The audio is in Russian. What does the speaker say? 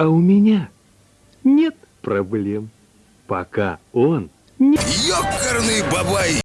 А у меня нет проблем, пока он не... Ёкарный бабай!